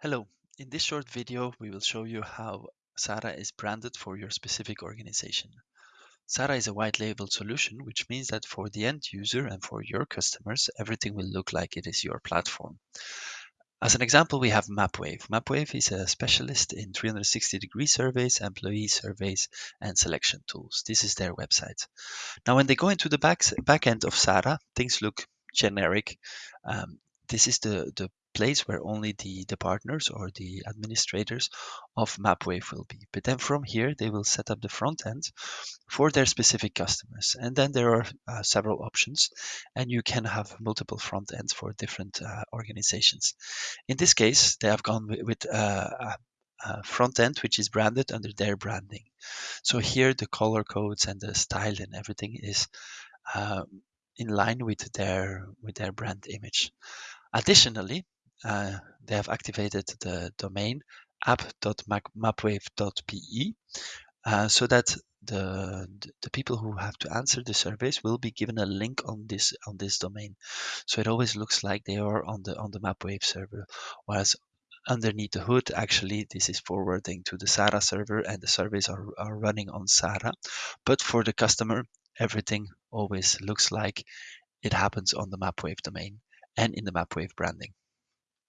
Hello, in this short video we will show you how SARA is branded for your specific organization. SARA is a white label solution, which means that for the end user and for your customers, everything will look like it is your platform. As an example, we have MapWave. MapWave is a specialist in 360 degree surveys, employee surveys, and selection tools. This is their website. Now, when they go into the back, back end of SARA, things look generic. Um, this is the, the place where only the, the partners or the administrators of MapWave will be. But then from here, they will set up the front end for their specific customers. And then there are uh, several options, and you can have multiple front ends for different uh, organizations. In this case, they have gone with, with uh, a front end which is branded under their branding. So here the color codes and the style and everything is um, in line with their with their brand image. Additionally, uh, they have activated the domain app.mapwave.be uh, so that the, the people who have to answer the surveys will be given a link on this on this domain. So it always looks like they are on the on the MapWave server, whereas underneath the hood, actually, this is forwarding to the SARA server and the surveys are, are running on SARA. But for the customer, everything always looks like it happens on the MapWave domain and in the MapWave branding.